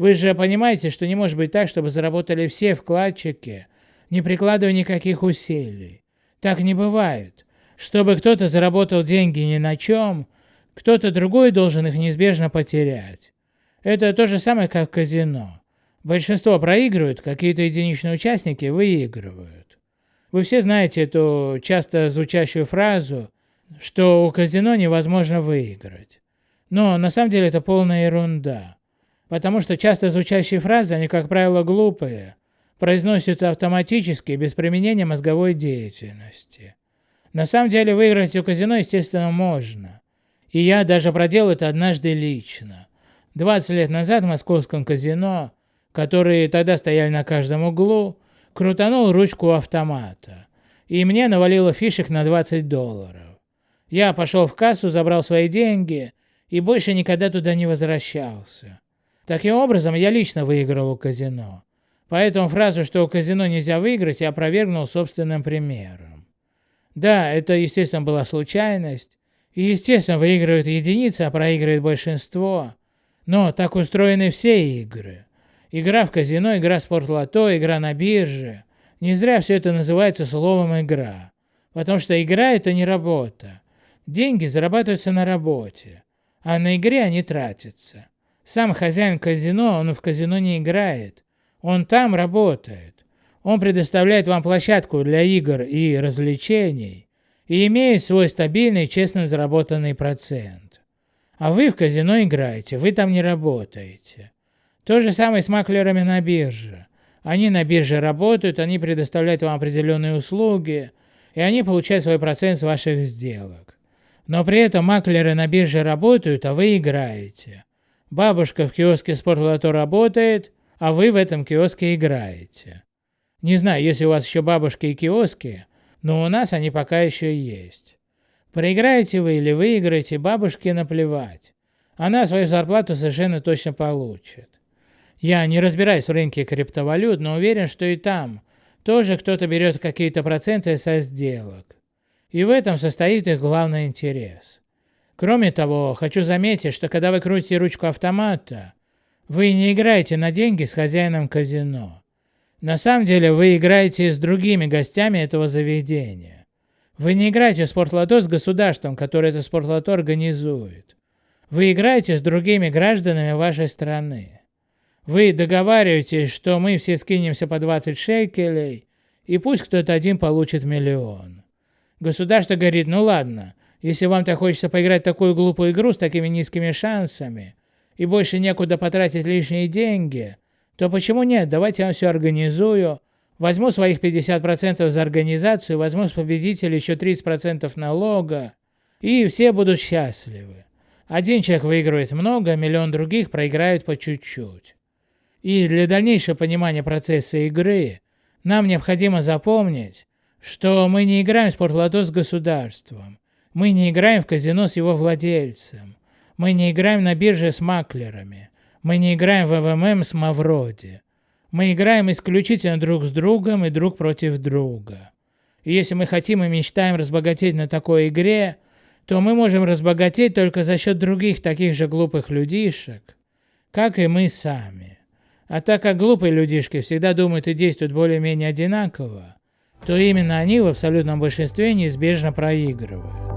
Вы же понимаете, что не может быть так, чтобы заработали все вкладчики, не прикладывая никаких усилий. Так не бывает. Чтобы кто-то заработал деньги ни на чем, кто-то другой должен их неизбежно потерять. Это то же самое, как в казино. Большинство проигрывают, какие-то единичные участники выигрывают. Вы все знаете эту часто звучащую фразу, что у казино невозможно выиграть. Но на самом деле это полная ерунда. Потому что часто звучащие фразы, они, как правило, глупые, произносятся автоматически, без применения мозговой деятельности. На самом деле выиграть у казино, естественно, можно. И я даже проделал это однажды лично. 20 лет назад в московском казино, которые тогда стояли на каждом углу, крутанул ручку автомата. И мне навалило фишек на 20 долларов. Я пошел в кассу, забрал свои деньги и больше никогда туда не возвращался. Таким образом, я лично выиграл у казино. Поэтому фразу, что у казино нельзя выиграть, я опровергнул собственным примером. Да, это, естественно, была случайность. И, естественно, выигрывают единицы, а проигрывает большинство. Но так устроены все игры. Игра в казино, игра в спортлото, игра на бирже. Не зря все это называется словом «игра». Потому что игра – это не работа. Деньги зарабатываются на работе, а на игре они тратятся. Сам хозяин казино, он в казино не играет. Он там работает. Он предоставляет вам площадку для игр и развлечений и имеет свой стабильный, честно заработанный процент. А вы в казино играете, вы там не работаете. То же самое с маклерами на бирже. Они на бирже работают, они предоставляют вам определенные услуги, и они получают свой процент с ваших сделок. Но при этом маклеры на бирже работают, а вы играете. Бабушка в киоске спортлото работает, а вы в этом киоске играете. Не знаю, если у вас еще бабушки и киоски, но у нас они пока еще есть. Проиграете вы или выиграете, бабушке наплевать. Она свою зарплату совершенно точно получит. Я не разбираюсь в рынке криптовалют, но уверен, что и там тоже кто-то берет какие-то проценты со сделок. И в этом состоит их главный интерес. Кроме того, хочу заметить, что когда вы крутите ручку автомата, вы не играете на деньги с хозяином казино. На самом деле вы играете с другими гостями этого заведения. Вы не играете в спортлото с государством, которое это спортлото организует. Вы играете с другими гражданами вашей страны. Вы договариваетесь, что мы все скинемся по 20 шекелей, и пусть кто-то один получит миллион. Государство говорит, ну ладно, если вам так хочется поиграть в такую глупую игру с такими низкими шансами, и больше некуда потратить лишние деньги, то почему нет, давайте я вам все организую, возьму своих 50% за организацию, возьму с победителя еще 30% налога, и все будут счастливы. Один человек выигрывает много, миллион других проиграют по чуть-чуть. И для дальнейшего понимания процесса игры нам необходимо запомнить, что мы не играем в спортлото с государством, мы не играем в казино с его владельцем, мы не играем на бирже с маклерами. Мы не играем в ВММ с Мавроди. Мы играем исключительно друг с другом и друг против друга. И если мы хотим и мечтаем разбогатеть на такой игре, то мы можем разбогатеть только за счет других таких же глупых людишек, как и мы сами. А так как глупые людишки всегда думают и действуют более-менее одинаково, то именно они в абсолютном большинстве неизбежно проигрывают.